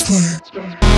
Transfer.